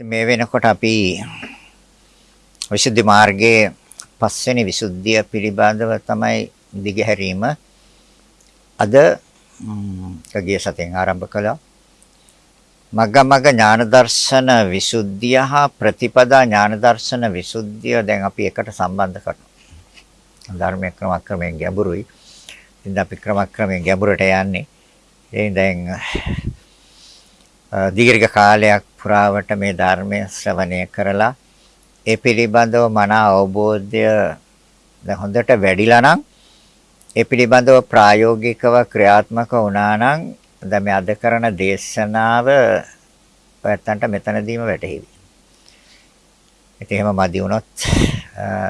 මේ වෙනකොට අපි විසුද්ධි මාර්ගයේ පස්වෙනි විසුද්ධිය පිළිබඳව තමයි දිගහැරීම අද කගිය සතෙන් ආරම්භ කළා. මග්ගමග්ග ඥාන දර්ශන විසුද්ධිය හා ප්‍රතිපදා ඥාන දර්ශන විසුද්ධිය දැන් අපි එකට සම්බන්ධ කරනවා. ධර්මයේ ක්‍රමක්‍රමයෙන් ගැඹුරුයි. ඉතින් අපි ක්‍රමක්‍රමයෙන් ගැඹුරට යන්නේ. ඒ දැන් දීර්ඝ කාලයක් පුරාවට මේ ධර්මය ශ්‍රවණය කරලා ඒ පිළිබඳව මන අවබෝධය දැන් හොඳට වැඩිලා නම් ඒ පිළිබඳව ප්‍රායෝගිකව ක්‍රියාත්මක වුණා නම් දැන් මේ අද කරන දේශනාව ඔයත්තන්ට මෙතනදීම වැටහෙවි. ඉතින් එහෙම මදි වුණොත්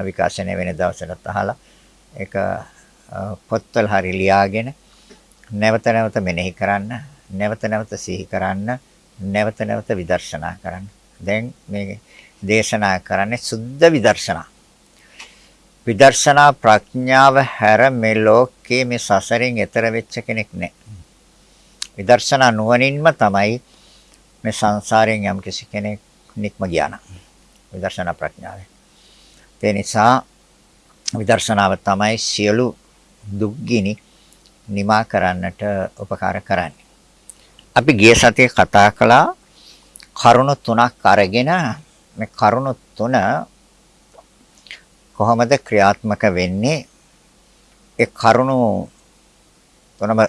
විකාශනය වෙන දවසකට අහලා ඒක පොත්වල හරි ලියාගෙන නැවත නැවත මෙනෙහි කරන්න නැවත නැවත සිහි කරන්න නැවත නැවත විදර්ශනා කරන්න. දැන් මේ දේශනා කරන්නේ සුද්ධ විදර්ශනා. විදර්ශනා ප්‍රඥාව හැර මේ ලෝකේ මේ සසරින් එතර වෙච්ච කෙනෙක් නැහැ. විදර්ශනා නුවණින්ම තමයි මේ සංසාරයෙන් යම් කිසි කෙනෙක් නික්ම ගියාන. විදර්ශනා ප්‍රඥාවෙන්. ඒ නිසා විදර්ශනාව තමයි සියලු දුක්ගිනි නිමා කරන්නට උපකාර කරන්නේ. අපි ගිය සතියේ කතා කළා කරුණු තුනක් අරගෙන මේ කරුණු තුන කොහොමද ක්‍රියාත්මක වෙන්නේ? ඒ කරුණු තුනම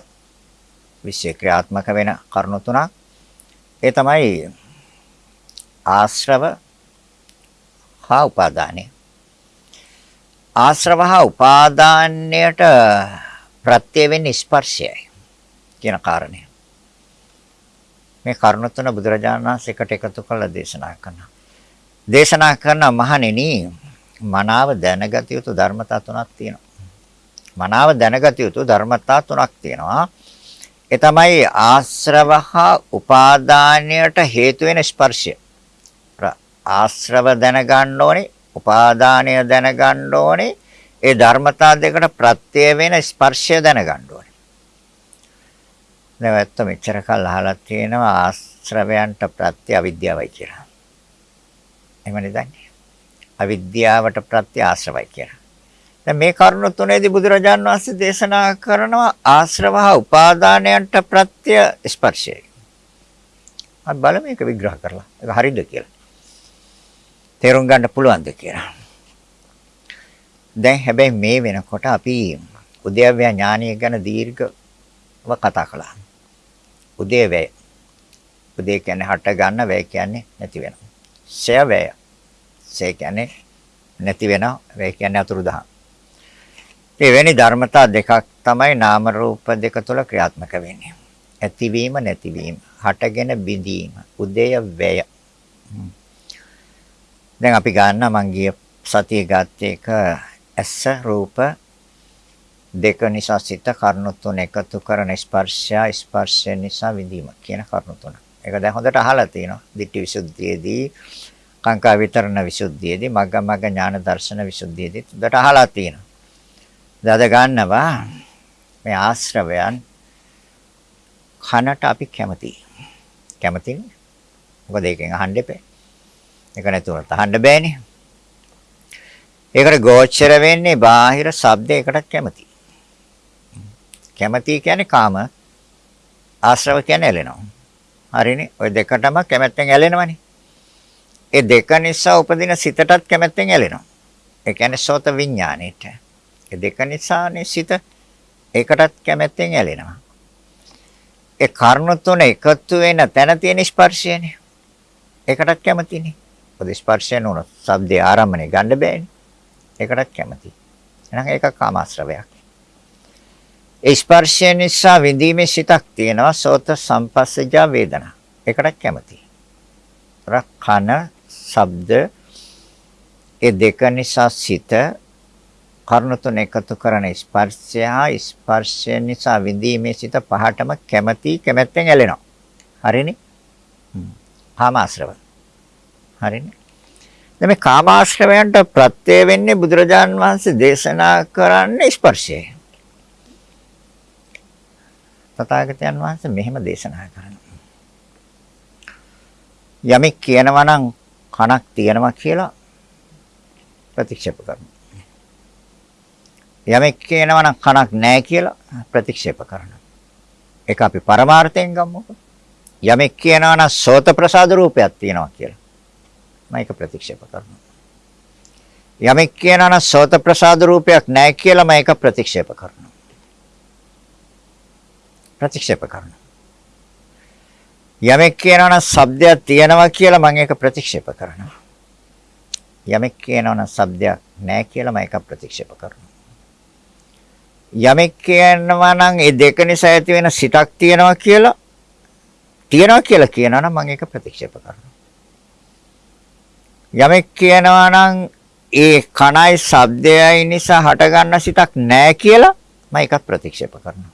විශේෂ ක්‍රියාත්මක වෙන කරුණු තුනක්. ඒ තමයි ආශ්‍රව හා උපාදානය. ආශ්‍රව හා උපාදානයට ප්‍රත්‍ය වෙන්නේ ස්පර්ශයයි කියන කාරණය. මේ කරුණ තුන බුදුරජාණන් වහන්සේ එකට එකතු කරලා දේශනා කරනවා. දේශනා කරන මහණෙනි මනාව දැනගත යුතු ධර්මතා තුනක් තියෙනවා. මනාව දැනගත යුතු ධර්මතා තුනක් තියෙනවා. ඒ තමයි ආශ්‍රව හා උපාදානයට හේතු වෙන ස්පර්ශය. ආශ්‍රව දැනගන්න ඕනේ, උපාදානය දැනගන්න ඕනේ. ඒ ධර්මතා දෙකට ප්‍රත්‍ය වෙන ස්පර්ශය දැනගන්න ඕනේ. දැන් ඇත්ත මෙච්චර කල් අහලා තියෙනවා ආශ්‍රවයන්ට ප්‍රත්‍ය අවිද්‍යාවයි කියලා. එහෙමනේ දන්නේ. අවිද්‍යාවට ප්‍රත්‍ය ආශ්‍රවයි කියලා. දැන් මේ කරුණු තුනේදී බුදුරජාන් වහන්සේ දේශනා කරනවා ආශ්‍රව හා උපාදානයන්ට ප්‍රත්‍ය ස්පර්ශයයි. අපි බලමු මේක විග්‍රහ කරලා. ඒක හරිද කියලා. තේරුම් ගන්න පුළුවන්ද කියලා. දැන් හැබැයි මේ වෙනකොට අපි උද්‍යව්‍ය ඥානීය ගැන දීර්ඝව කතා කළා. උදේ වැය. උදේ කියන්නේ හට ගන්න වැය කියන්නේ නැති වෙනවා. ෂය වැය. ෂය කියන්නේ නැති වෙනවා. වැය කියන්නේ අතුරුදහන්. එවැනි ධර්මතා දෙකක් තමයි නාම රූප දෙක තුළ ක්‍රියාත්මක වෙන්නේ. ඇතිවීම නැතිවීම, හටගෙන බිඳීම, උදය වැය. දැන් අපි ගන්න මං ගිය සතියේ ගත්තේ එක ඇස රූප දෙක නිසා සිත කරුණු තුන එකතු කරන ස්පර්ශය ස්පර්ශය නිසා විඳීම කියන කරුණු තුන. ඒක දැන් හොඳට අහලා තිනවා. ditthi visuddhiyේදී කාංකා විතරණ විසුද්ධියේදී මග්ග මග්ග ඥාන දර්ශන විසුද්ධියේදී හොඳට අහලා තිනවා. දද ගන්නවා මේ ආශ්‍රවයන් කනට අපි කැමතියි. කැමතිනේ. මොකද ඒකෙන් අහන්න එපේ. ඒක නැතුව තහන්න බෑනේ. ඒකට ගෝචර වෙන්නේ බාහිර ශබ්දයකටත් කැමතියි. කැමැති කියන්නේ කාම ආශ්‍රව කියන්නේ ඇලෙනවා. හරිනේ. ওই දෙකටම කැමැත්තෙන් ඇලෙනවනේ. ඒ දෙක නිසා උපදින සිතටත් කැමැත්තෙන් ඇලෙනවා. ඒ කියන්නේ සෝත විඥානෙට. ඒ දෙක නිසානේ සිත ඒකටත් කැමැත්තෙන් ඇලෙනවා. ඒ කර්ණ තුන එකතු වෙන තැන තියෙන ස්පර්ශයනේ. ඒකටත් කැමතිනේ. මොකද ස්පර්ශය නෝන ශබ්දේ ආරම්භනේ ගන්න බෑනේ. ඒකටත් කැමති. එහෙනම් ඒක කාමාශ්‍රවයක්. ඒ ස්පර්ශය නිසා විඳීමේ සිතක් තියෙනවා සෝත සම්පස්සජා වේදනා. ඒකට කැමති. රක්ඛන ශබ්ද ඒ දෙක නිසා සිත කර්ණ තුන එකතු කරන ස්පර්ශය ස්පර්ශය නිසා විඳීමේ සිත පහටම කැමති කැමැත්තෙන් ඇලෙනවා. හරිනේ? කාමාශ්‍රව. හරිනේ? දැන් මේ කාමාශ්‍රවයන්ට ප්‍රත්‍ය වෙන්නේ බුදුරජාන් වහන්සේ දේශනා කරන්නේ ස්පර්ශයයි. තථාගතයන් වහන්සේ මෙහෙම දේශනා කරනවා. යමෙක් කියනවා නම් කනක් තියෙනවා කියලා ප්‍රතික්ෂේප කරනවා. යමෙක් කියනවා නම් කනක් නැහැ කියලා ප්‍රතික්ෂේප කරනවා. ඒක අපි පරමාර්ථයෙන් ගමුකෝ. යමෙක් කියනවා නම් සෝත ප්‍රසාද රූපයක් තියෙනවා කියලා. මම ඒක ප්‍රතික්ෂේප කරනවා. යමෙක් කියනවා නම් සෝත ප්‍රසාද රූපයක් නැහැ කියලා මම ඒක ප්‍රතික්ෂේප කරනවා. ප්‍රතික්ෂේප කරනවා. යමෙක් කියනවා නම් ශබ්දයක් තියෙනවා කියලා මම ඒක ප්‍රතික්ෂේප කරනවා. යමෙක් කියනවා නම් ශබ්දයක් නැහැ කියලා මම ඒක ප්‍රතික්ෂේප කරනවා. යමෙක් කියනවා නම් ඒ දෙක නිසා ඇති වෙන සිතක් තියෙනවා කියලා තියෙනවා කියලා කියනවා නම් මම ඒක ප්‍රතික්ෂේප කරනවා. යමෙක් කියනවා නම් ඒ කණයි ශබ්දයයි නිසා හටගන්න සිතක් නැහැ කියලා මම ඒක ප්‍රතික්ෂේප කරනවා.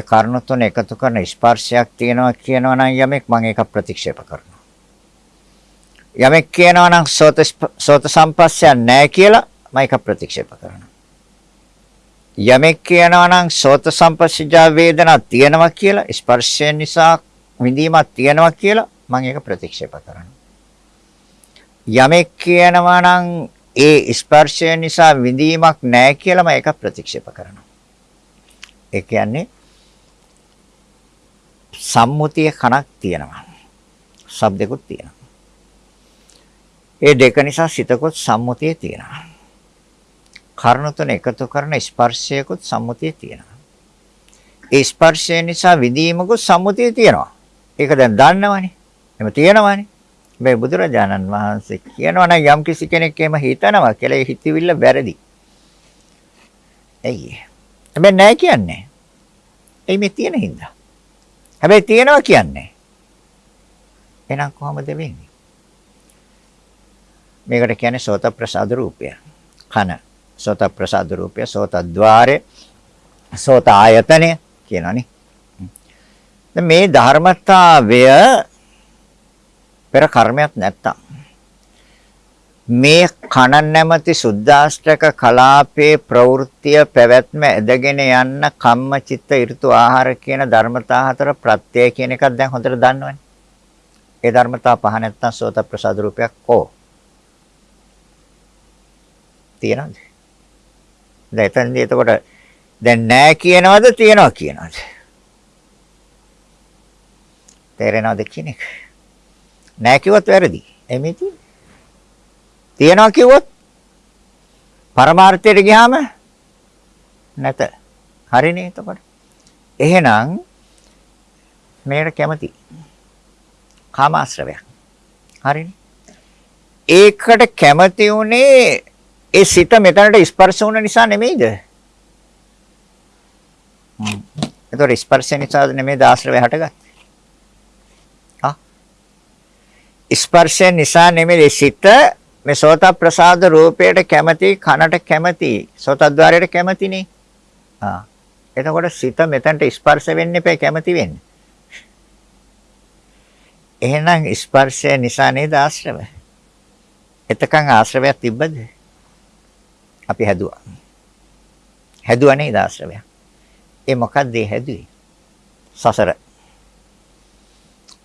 ඒ කර්ණ තුන එකතු කරන ස්පර්ශයක් තියෙනවා කියනවා නම් යමෙක් මම ඒක ප්‍රතික්ෂේප කරනවා. යමෙක් කියනවා නම් සෝත සෝත සම්පස්සයක් නැහැ කියලා මම ඒක ප්‍රතික්ෂේප කරනවා. යමෙක් කියනවා නම් සෝත සම්පස්සජා වේදනා තියෙනවා කියලා ස්පර්ශය නිසා විඳීමක් තියෙනවා කියලා මම ඒක ප්‍රතික්ෂේප කරනවා. යමෙක් කියනවා නම් ඒ ස්පර්ශය නිසා විඳීමක් නැහැ කියලා මම ඒක ප්‍රතික්ෂේප කරනවා. ඒ කියන්නේ සම්මුතිය කණක් තියෙනවා. ශබ්දෙකුත් තියෙනවා. ඒ දෙක නිසා සිතකොත් සම්මුතිය තියෙනවා. කර්ණ තුන එකතු කරන ස්පර්ශයකුත් සම්මුතිය තියෙනවා. ඒ ස්පර්ශය නිසා විඳීමකුත් සම්මුතිය තියෙනවා. ඒක දැන් දන්නවනේ. එම තියෙනවනේ. මේ බුදුරජාණන් වහන්සේ කියනවා නම් යම් කිසි කෙනෙක් එහෙම හිතනවා කියලා ඒ හිතවිල්ල වැරදි. ඇයි? හැබැයි නැහැ කියන්නේ. එයි මේ තියෙන හින්දා. හැබැයි තියෙනවා කියන්නේ. එහෙනම් කොහොමද වෙන්නේ? මේකට කියන්නේ සෝත ප්‍රසාද රූපය. කන සෝත ප්‍රසාද රූපය සෝත ద్వාරය සෝත ආයතනය කියනවනේ. දැන් මේ ධර්මතාවය පෙර කර්මයක් නැත්තම් මේ කන නැමැති සුද්දාෂ්ටක කලාපේ ප්‍රවෘත්තිය පැවැත්ම ඇදගෙන යන්න කම්ම චිත්ත ඍතු ආහාර කියන ධර්මතා හතර ප්‍රත්‍යය කියන එකක් දැන් හොඳට දන්නවනේ. ඒ ධර්මතා පහ නැත්තම් සෝත ප්‍රසාද රූපයක් කෝ? තියනවද? දැන් එතනදී එතකොට දැන් නෑ කියනවද තියනවා කියනවද? තේරෙනවද කියන එක? නෑ කිව්වොත් වැරදි. එමෙ තියෙන්නේ. තියනවා කිව්වොත් පරමාර්ථයට ගියාම නැත. හරිනේ එතකොට. එහෙනම් මේකට කැමති. කාමාශ්‍රවයක්. හරිනේ. ඒකට කැමති උනේ ඒ සිත මෙතනට ස්පර්ශ වුණ නිසා නෙමෙයිද? හ්ම්. ඒතකොට ස්පර්ශ නිසා නෙමෙයිද ආශ්‍රවය හටගත්තේ? ආ. ස්පර්ශ නිසා නෙමෙයි සිත මේ සෝත ප්‍රසාද රූපයට කැමති කනට කැමති සෝතද්්වාරයට කැමතිනේ. ආ. එතකොට සිත මෙතනට ස්පර්ශ වෙන්න එපා කැමති වෙන්න. එහෙනම් ස්පර්ශය නිසා නේද ආශ්‍රව? එතකන් ආශ්‍රවයක් තිබ්බද? අපි හැදුවා. හැදුවා නේද ආශ්‍රවයක්? ඒ මොකද්ද හැදුවේ? සසර.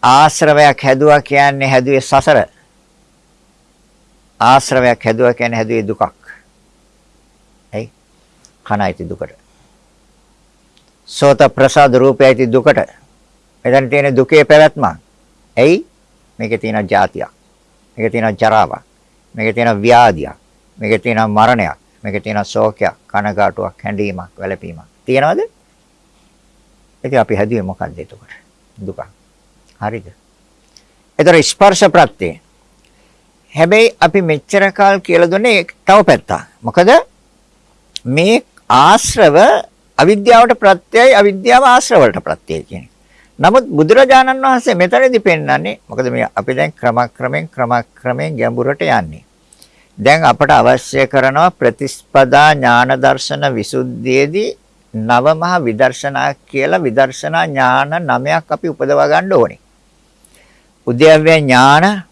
ආශ්‍රවයක් හැදුවා කියන්නේ හැදුවේ සසර. ආශ්‍රවයක් හැදුවා කියන්නේ හැදුවේ දුකක්. ඇයි? කනයිති දුකට. සෝත ප්‍රසාද රූපයයිති දුකට. එතන තියෙන දුකේ පැවැත්ම. ඇයි? මේකේ තියෙන જાතියක්. මේකේ තියෙන ජරාවක්. මේකේ තියෙන ව්‍යාධියක්. මේකේ තියෙන මරණයක්. මේකේ තියෙන ශෝකයක්, කනගාටුවක්, හැඬීමක්, වැළපීමක්. තියෙනවද? ඉතින් අපි හැදුවේ මොකක්ද එතකොට? දුක. හරිද? ඒතර ස්පර්ශ ප්‍රත්‍යේ හැබැයි අපි මෙච්චර කාල කියලා දුන්නේ තව පැත්තක්. මොකද මේ ආශ්‍රව අවිද්‍යාවට ප්‍රත්‍යයයි අවිද්‍යාව ආශ්‍රවවලට ප්‍රත්‍යයයි කියන්නේ. නමුත් බුදුරජාණන් වහන්සේ මෙතනදී පෙන්වන්නේ මොකද මේ අපි දැන් ක්‍රමක්‍රමෙන් ක්‍රමක්‍රමෙන් ගැඹුරට යන්නේ. දැන් අපට අවශ්‍ය කරනවා ප්‍රතිස්පදා ඥාන දර්ශන විසුද්ධියේදී නවමහ විදර්ශනා කියලා විදර්ශනා ඥාන නමයක් අපි උපදවා ගන්න ඕනේ. උද්‍යව්‍ය ඥාන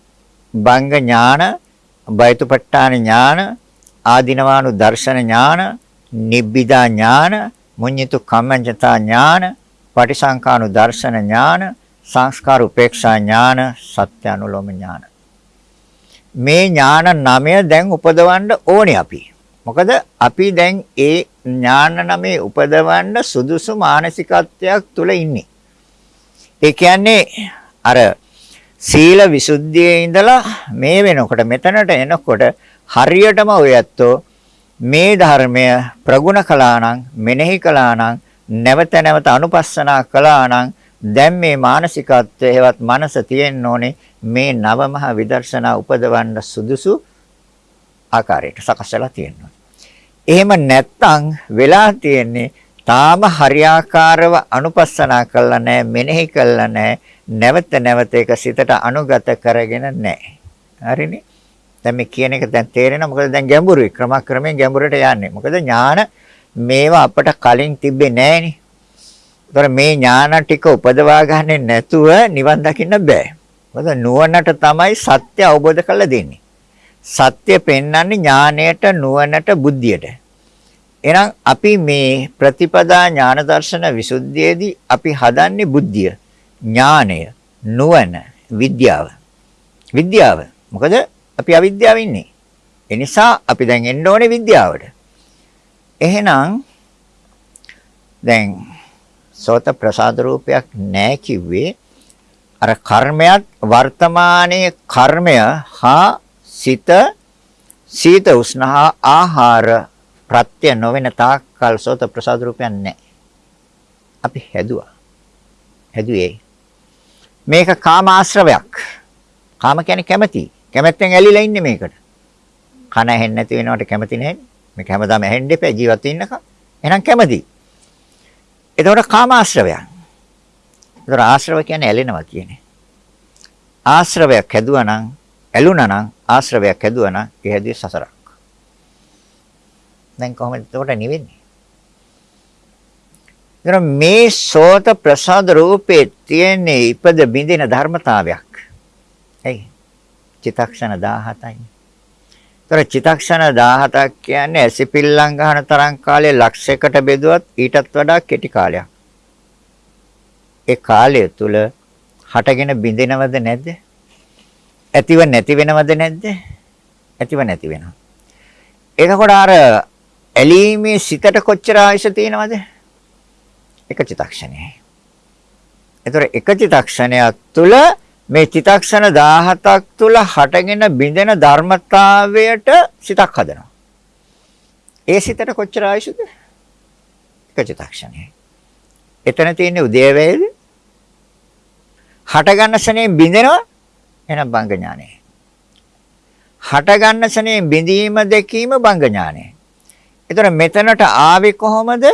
බංග ඥාන, බයතුපට්ඨාන ඥාන, ආදිනවානු දර්ශන ඥාන, නිබ්බිදා ඥාන, මුඤ්ඤිතු කම්මඤ්ඤතා ඥාන, පටිසංකානු දර්ශන ඥාන, සංස්කාර උපේක්ෂා ඥාන සත්‍ය අනුලෝම ඥාන. මේ ඥාන නමය දැන් උපදවන්න ඕනේ අපි. මොකද අපි දැන් ඒ ඥාන නමේ උපදවන්න සුදුසු මානසිකත්වයක් තුල ඉන්නේ. ඒ කියන්නේ අර සීල විසුද්ධියේ ඉඳලා මේ වෙනකොට මෙතනට එනකොට හරියටම ඔය ඇත්තෝ මේ ධර්මය ප්‍රගුණ කළා නම් මෙනෙහි කළා නම් නැවත නැවත අනුපස්සනා කළා නම් දැන් මේ මානසිකත්වයේවත් මනස තියෙන්න ඕනේ මේ නවමහ විදර්ශනා උපදවන්න සුදුසු ආකාරයට සකස් වෙලා තියෙනවා. එහෙම නැත්තම් වෙලා තියෙන්නේ තාම හරියාකාරව අනුපස්සනා කළා නැහැ මෙනෙහි කළා නැහැ නැවත නැවත ඒක සිතට අනුගත කරගෙන නැහැ. හරිනේ? දැන් මේ කියන එක දැන් තේරෙනවා මොකද දැන් ගැඹුරුයි ක්‍රමක්‍රමයෙන් ගැඹුරට යන්නේ. මොකද ඥාන මේවා අපට කලින් තිබ්බේ නැහනේ. ඒතර මේ ඥාන ටික උපදවා ගන්නේ නැතුව නිවන් දකින්න බෑ. මොකද නුවණට තමයි සත්‍ය අවබෝධ කරලා දෙන්නේ. සත්‍ය පෙන්වන්නේ ඥාණයට නුවණට බුද්ධියට. එහෙනම් අපි මේ ප්‍රතිපදා ඥාන දර්ශන විසුද්ධියේදී අපි හදන්නේ බුද්ධිය. ඥානය, නුවණ, විද්‍යාව. විද්‍යාව. මොකද අපි අවිද්‍යාව ඉන්නේ. ඒ නිසා අපි දැන් එන්න ඕනේ විද්‍යාවට. එහෙනම් දැන් සෝත ප්‍රසාද රූපයක් නැහැ කිව්වේ අර කර්මයක් වර්තමානයේ කර්මය හා සිත සීත උෂ්ණහා ආහාර ප්‍රත්‍ය නොවන තාක්කල් සෝත ප්‍රසාද රූපයක් නැහැ. අපි හැදුවා. හැදුවේ මේක කාම ආශ්‍රවයක්. කාම කියන්නේ කැමැති. කැමැත්තෙන් ඇලිලා ඉන්නේ මේකට. කන ඇහෙන්නේ නැති වෙනවට කැමති නැහැ. මේක හැමදාම ඇහෙන්න එපා ජීවත් වෙන්නක. එහෙනම් කැමති. එතකොට කාම ආශ්‍රවයක්. ඒතර ආශ්‍රව කියන්නේ ඇලෙනවා කියන්නේ. ආශ්‍රවයක් හැදුවා නම් ඇලුනා නම් ආශ්‍රවයක් හැදුවා නම් ඒ හැදුවේ සසරක්. දැන් කොහොමද එතකොට නිවෙන්නේ? එතන මේ සෝත ප්‍රසාද රූපේ තියෙන ඉපද බින්දින ධර්මතාවයක්. එයි චිතක්ෂණ 17යි. ඒතර චිතක්ෂණ 17ක් කියන්නේ ඇසිපිල්ලම් ගන්න තරම් කාලය ලක්ෂයකට බෙදුවත් ඊටත් වඩා කෙටි කාලයක්. ඒ කාලය තුල හටගෙන බින්දිනවද නැද්ද? ඇතිව නැති වෙනවද නැද්ද? ඇතිව නැති වෙනවා. එතකොට අර ඇලීමේ සිතට කොච්චර ආයශ තියෙනවද? එක චිතක්ෂණයයි. ඒතර එක චිතක්ෂණයක් තුළ මේ චිතක්ෂණ 17ක් තුළ හටගෙන බිඳෙන ධර්මතාවයට සිතක් හදනවා. ඒ සිතට කොච්චර ආයුෂද? එක චිතක්ෂණයයි. එතන තියෙන්නේ උදේවැයද? හට ගන්න ශනේ බිඳෙනවා එහෙනම් බංග ඥානය. හට ගන්න ශනේ බිඳීම දැකීම බංග ඥානය. එතන මෙතනට ආවේ කොහොමද?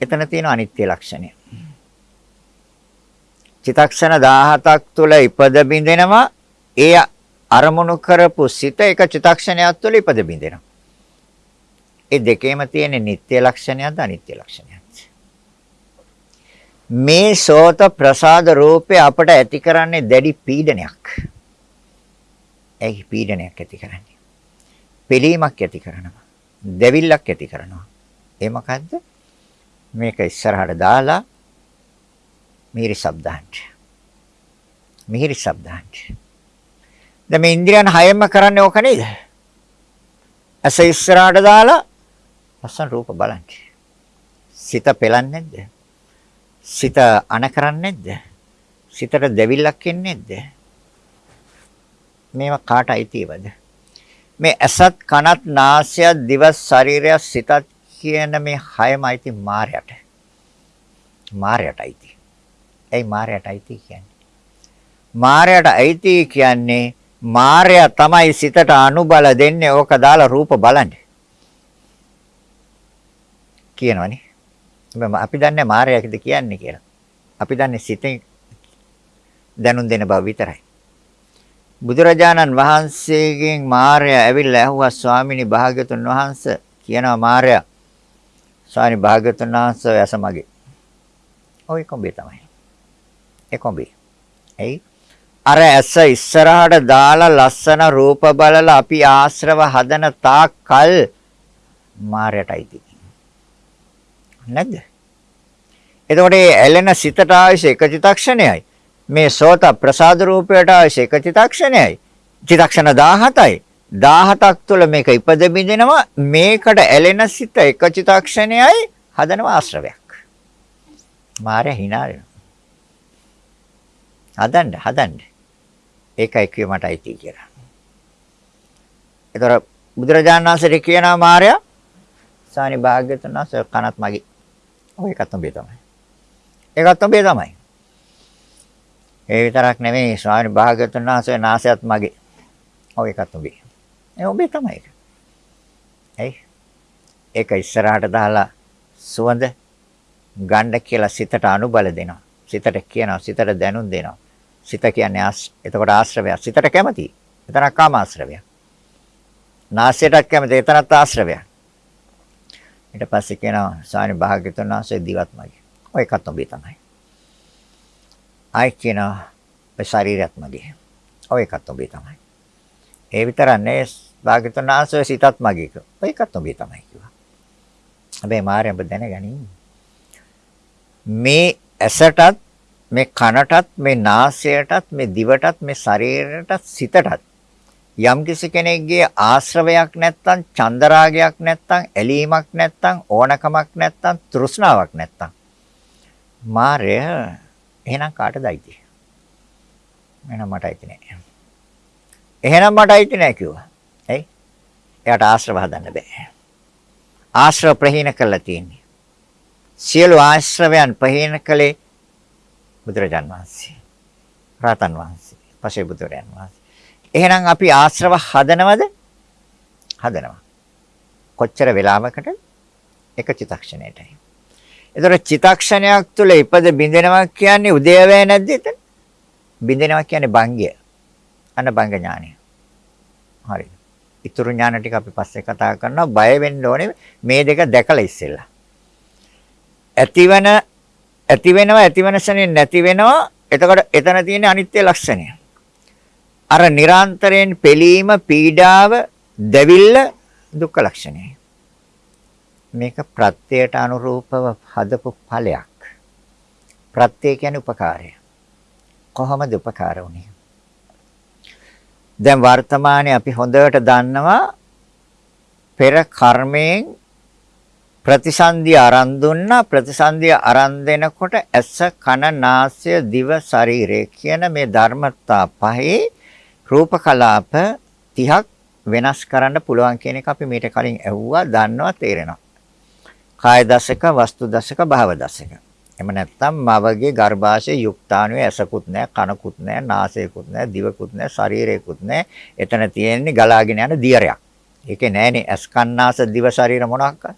එතන තියෙන අනිත්‍ය ලක්ෂණය. චිතක්ෂණ 17ක් තුල ඉපද බින්දෙනවා. ඒ අරමුණු කරපු සිත එක චිතක්ෂණයක් තුළ ඉපද බින්දෙනවා. ඒ දෙකේම තියෙන නিত্য ලක්ෂණයක්ද අනිත්‍ය ලක්ෂණයක්ද? මේ සෝත ප්‍රසාද රූපේ අපට ඇති කරන්නේ දැඩි පීඩනයක්. ඒ පීඩනයක් ඇති කරන්නේ. පිළීමක් ඇති කරනවා. දෙවිල්ලක් ඇති කරනවා. ඒ මොකද්ද? මේක ඉස්සරහට දාලා මිහිරි ශබ්දාන්ට. මිහිරි ශබ්දාන්ට. දැන් මේ ඉන්ද්‍රියන් හයෙම කරන්නේ ඕක නේද? ඇස ඉස්සරහට දාලා ලස්සන රූප බලන්න. සිත පෙලන්නේ නැද්ද? සිත අන කරන්නේ නැද්ද? සිතට දෙවිල්ලක් එන්නේ නැද්ද? මේවා කාට අයිතිවද? මේ ඇසත් කනත් නාසයත් දිවස් ශරීරයත් සිතත් කියන මේ හයම අයිති මායයට. මායයට අයිති. ඇයි මායයට අයිති කියන්නේ? මායයට අයිති කියන්නේ මායя තමයි සිතට අනුබල දෙන්නේ ඕක දාලා රූප බලන්නේ. කියනවනේ. අපි දන්නේ මායයක්ද කියන්නේ කියලා. අපි දන්නේ සිතෙන් දැනුම් දෙන බව විතරයි. බුදුරජාණන් වහන්සේගෙන් මාර්යා ඇවිල්ලා ඇහුවා ස්වාමිනී භාග්‍යතුන් වහන්සේ කියනවා මාර්යා ස්වාමී භාග්‍යතුන් වහන්සේ ඇස මගේ. ඔය කොඹේ තමයි. ඒ කොඹේ. එයි අර ඇස ඉස්සරහට දාලා ලස්සන රූප බලලා අපි ආශ්‍රව හදන තාක් කල් මායයටයි තියෙන්නේ. නැද්ද? එතකොට මේ ඇලෙන සිතට ආයශ එක චිතක්ෂණයයි. මේ සෝත ප්‍රසාද රූපයට ආයශ එක චිතක්ෂණයයි. චිතක්ෂණ 17යි. 17ක් තුළ මේක ඉපද බින්දිනවා මේකට ඇලෙන සිත එක චිතක්ෂණයයි හදනවා ආශ්‍රවයක්. මාය hina වෙනවා. හදන්න හදන්න. ඒකයි කිව්ව මට අයිති කියලා. ඒතර බුදුරජාණන් වහන්සේ කියනවා මාර්යා සානි භාග්‍යතුන් වහන්සේ කනත් මගේ. ඔය එකත් උඹේ තමයි. ඒකත් උඹේ තමයි. ඒ විතරක් නෙමෙයි ස්වාමි භාග්‍යතුන් වහන්සේ නාසයත් මගේ. ඔය එකත් උඹේ. ඒ උඹේ තමයි ඒක. ඇයි? ඒක ඉස්සරහට දාලා සුවඳ ගන්න කියලා සිතට අනුබල දෙනවා. සිතට කියනවා සිතට දැනුම් දෙනවා. සිත කියන්නේ එතකොට ආශ්‍රවයක්. සිතට කැමති. එතනක් කාම ආශ්‍රවයක්. නාසයටත් කැමති. එතනත් ආශ්‍රවයක්. ඊට පස්සේ කියනවා සානි භාග්‍යතුන් වහන්සේ දිවත් මගේ. ඔය එකත් ඔබේ තමයි. ආයි කියනවා ඔය ශරීරයත් මගේ. ඔය එකත් ඔබේ තමයි. ඒ විතරක් නෙවෙයි භාග්‍යතුන් වහන්සේ සිතත් මගේ. ඔය එකත් ඔබේ තමයි කිව්වා. හැබැයි මාර්යඹ දැනගනින්. මේ ඇසටත් මේ කනටත් මේ නාසයටත් මේ දිවටත් මේ ශරීරයටත් සිතටත් යම් කිසි කෙනෙක්ගේ ආශ්‍රවයක් නැත්තම් චන්දරාගයක් නැත්තම් ඇලීමක් නැත්තම් ඕනකමක් නැත්තම් තෘෂ්ණාවක් නැත්තම් මාරය එහෙනම් කාටද අයිති? එහෙනම් මට අයිති නෑ. එහෙනම් මට අයිති නෑ කිව්වා. ඇයි? එයාට ආශ්‍රව හදන්න බෑ. ආශ්‍රව ප්‍රහීන කළා තියෙන්නේ. සියලු ආශ්‍රවයන් ප්‍රහීන කළේ බුදුරජාන් වහන්සේ. රාතන් වහන්සේ. පසේ බුදුරයන් වහන්සේ. එහෙනම් අපි ආශ්‍රව හදනවද? හදනවා. කොච්චර වෙලාවකට? එක චිතක්ෂණයටයි. ඒතර චිතක්ෂණයක් තුළ ඉපද බින්දෙනවා කියන්නේ උදේවැය නැද්ද එතන? බින්දෙනවා කියන්නේ භංගය. අන්න භංග ඥානය. හරි. ඊතුරු ඥාන ටික අපි පස්සේ කතා කරනවා. බය වෙන්න ඕනේ මේ දෙක දැකලා ඉස්සෙල්ලා. ඇතිවන ඇති වෙනවා ඇතිවන ශනේ නැති වෙනවා. එතකොට එතන තියෙන අනිත්‍ය ලක්ෂණය. අර නිරන්තරයෙන් පෙළීම, පීඩාව, දැවිල්ල දුක්ඛ ලක්ෂණයයි. මේක ප්‍රත්‍යයට අනුරූපව හදපු ඵලයක්. ප්‍රත්‍ය කියන්නේ උපකාරය. කොහොමද උපකාර වුනේ? දැන් වර්තමානයේ අපි හොඳට දන්නවා පෙර කර්මයෙන් ප්‍රතිසන්දිය අරන් දුන්නා ප්‍රතිසන්දිය අරන් දෙනකොට ඇස කන නාසය දිව ශරීරය කියන මේ ධර්මතා පහේ රූප කලාප 30ක් වෙනස් කරන්න පුළුවන් කියන එක අපි මීට කලින් ඇහුවා දන්නවා තේරෙනවා. කාය දශක, වස්තු දශක, භාව දශක. එහෙම නැත්නම් මවගේ ගර්භාෂයේ යුක්තාණුවේ ඇසකුත් නැහැ, කනකුත් නැහැ, නාසයකුත් නැහැ, දිවකුත් නැහැ, ශරීරයකුත් නැහැ. එතන තියෙන්නේ ගලාගෙන යන දියරයක්. ඒකේ නැහැනේ ඇස් කන්නාස දිව ශරීර මොනවාක්ද?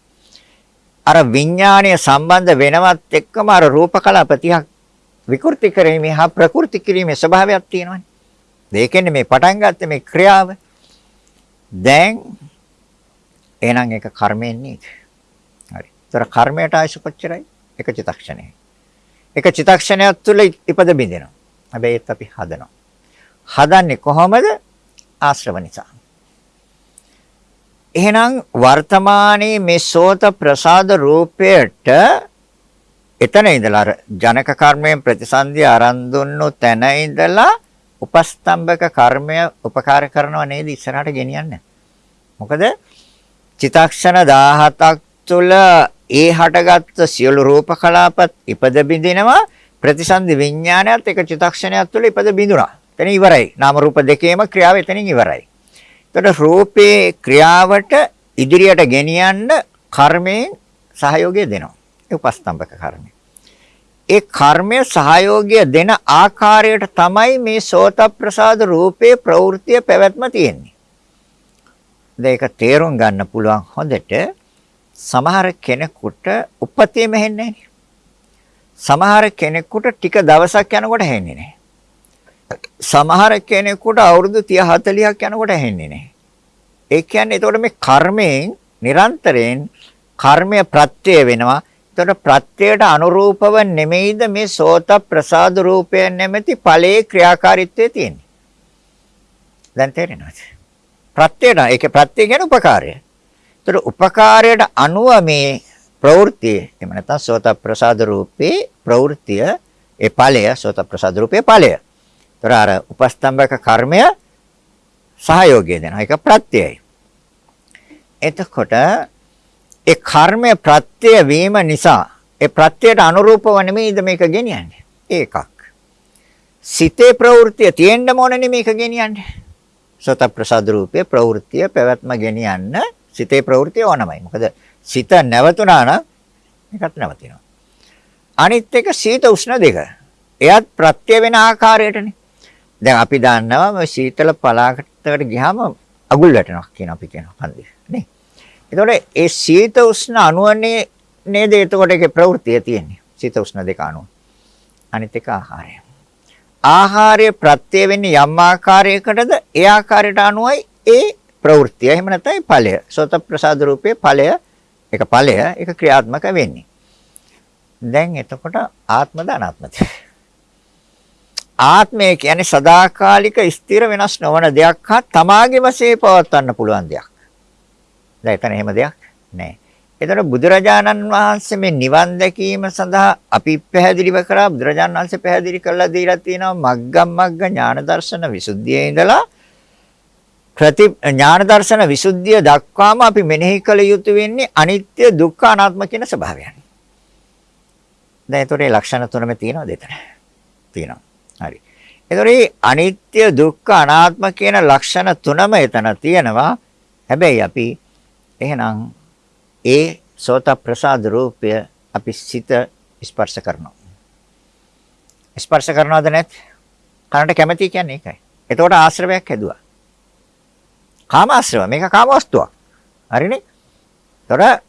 අර විඥාණය සම්බන්ධ වෙනවත් එක්කම අර රූප කලාප 30ක් විකෘති කිරීමේ හා ප්‍රකෘති කිරීමේ ස්වභාවයක් තියෙනවානේ. ඒකෙන්නේ මේ පටන් ගත්තේ මේ ක්‍රියාව. දැන් එහෙනම් ඒක කර්මයෙන් නේද? හරි. ඒතර කර්මයට ආයශ කොච්චරයි? එක චිතක්ෂණයයි. එක චිතක්ෂණයක් තුළ ඉපද බින්දිනවා. හැබැයි ඒත් අපි හදනවා. හදන්නේ කොහොමද? ආශ්‍රව නිසා. එහෙනම් වර්තමානයේ මේ සෝත ප්‍රසාද රූපයට එතන ඉඳලා අර ජනක කර්මයෙන් ප්‍රතිසන්දිය ආරම්භ දුන්නු තැන ඉඳලා උපස්තම්භක කර්මය උපකාර කරනව නේද ඉස්සරහට ගෙනියන්නේ. මොකද චිතක්ෂණ 17ක් තුළ ඒ හටගත්තු සියලු රූප කලාපත් ඉපද බිඳිනවා ප්‍රතිසන්දි විඥානයත් එක චිතක්ෂණයක් තුළ ඉපද බිඳුනා. එතන ඉවරයි. නාම රූප දෙකේම ක්‍රියාව එතනින් ඉවරයි. එතකොට රූපේ ක්‍රියාවට ඉදිරියට ගෙනියන්න කර්මයෙන් සහයෝගය දෙනවා. ඒ උපස්තම්භක කර්මය. ඒ කර්මය සහයෝගය දෙන ආකාරයට තමයි මේ සෝත ප්‍රසාද රූපේ ප්‍රවෘත්තිය පැවැත්ම තියෙන්නේ. ඒක තේරුම් ගන්න පුළුවන් හොඳට සමහර කෙනෙකුට උපතේම හෙන්නේ නැහැ. සමහර කෙනෙකුට ටික දවසක් යනකොට හෙන්නේ නැහැ. සමහර කෙනෙකුට අවුරුදු 30 40ක් යනකොට හෙන්නේ නැහැ. ඒ කියන්නේ එතකොට මේ කර්මයෙන් නිරන්තරයෙන් කර්මය ප්‍රත්‍ය වෙනවා එතකොට ප්‍රත්‍යයට අනුරූපව නෙමෙයිද මේ සෝත ප්‍රසාද රූපය නැමැති ඵලයේ ක්‍රියාකාරීත්වය තියෙන්නේ. දැන් තේරෙනවද? ප්‍රත්‍යයට ඒකේ ප්‍රත්‍ය කියන්නේ උපකාරය. එතකොට උපකාරයට අනුව මේ ප්‍රවෘත්තිය එහෙම නැත්නම් සෝත ප්‍රසාද රූපේ ප්‍රවෘත්තිය ඒ ඵලය සෝත ප්‍රසාද රූපේ ඵලය. ඒතර අර උපස්තම්භක කර්මය සහයෝගය දෙනවා. ඒක ප්‍රත්‍යයයි. එතකොට ඒ කර්මය ප්‍රත්‍ය වීම නිසා ඒ ප්‍රත්‍යයට අනුරූපව නෙමෙයිද මේක ගෙනියන්නේ. ඒකක්. සිතේ ප්‍රවෘත්තිය තියෙන්න ඕන නෙමෙයි මේක ගෙනියන්නේ. සෝත ප්‍රසාද රූපේ ප්‍රවෘත්තිය පැවැත්ම ගෙනියන්න සිතේ ප්‍රවෘත්තිය ඕනමයි. මොකද සිත නැවතුණා නම් ඒකත් නැවතිනවා. අනිත් එක සීත උෂ්ණ දෙක. එයත් ප්‍රත්‍ය වෙන ආකාරයටනේ. දැන් අපි දන්නවා මේ සීතල පලාකටකට ගියාම අගුල් වැටෙනවා කියන අපි කියන කන්දේ නේ. එතකොට ඒ සීත උෂ්ණ අණුවනේ නේද එතකොට ඒකේ ප්‍රවෘත්තිය තියෙන්නේ. සීත උෂ්ණ දෙක අණුව. අනිත් එක ආහාරය. ආහාරය ප්‍රත්‍ය වෙන්නේ යම් ආකාරයකටද ඒ ආකාරයට අනුවයි ඒ ප්‍රවෘත්තිය. එහෙම නැත්නම් ඵලය. සෝත ප්‍රසාද රූපේ ඵලය. ඒක ඵලය. ඒක ක්‍රියාත්මක වෙන්නේ. දැන් එතකොට ආත්මද අනාත්මද? ආත්මය කියන්නේ සදාකාලික ස්ථිර වෙනස් නොවන දෙයක් හා තමාගේ වශයෙන් පවත්වන්න පුළුවන් දෙයක්. දැන් එතන එහෙම දෙයක් නැහැ. එතන බුදුරජාණන් වහන්සේ මේ නිවන් දැකීම සඳහා අපි පැහැදිලිව කරා බුදුරජාණන් වහන්සේ පැහැදිලි කරලා දීලා තියෙනවා මග්ගම් මග්ග ඥාන දර්ශන විසුද්ධියේ ඉඳලා ප්‍රති ඥාන දර්ශන විසුද්ධිය දක්වාම අපි මෙනෙහි කළ යුතු වෙන්නේ අනිත්‍ය දුක්ඛ අනාත්ම කියන ස්වභාවයන්. දැන් ඒතරේ ලක්ෂණ තුනම තියෙනවද එතන? තියෙනවා. හරි. ඒතරේ අනිත්‍ය දුක්ඛ අනාත්ම කියන ලක්ෂණ තුනම එතන තියෙනවා. හැබැයි අපි එහෙනම් ඒ සෝත ප්‍රසාද රූපය අපි සිත ස්පර්ශ කරනවා. ස්පර්ශ කරනවද නැත්? කනට කැමති කියන්නේ ඒකයි. එතකොට ආශ්‍රවයක් හැදුවා. කාම ආශ්‍රව මේක කාම වස්තුවක්. හරිනේ? ඒතොර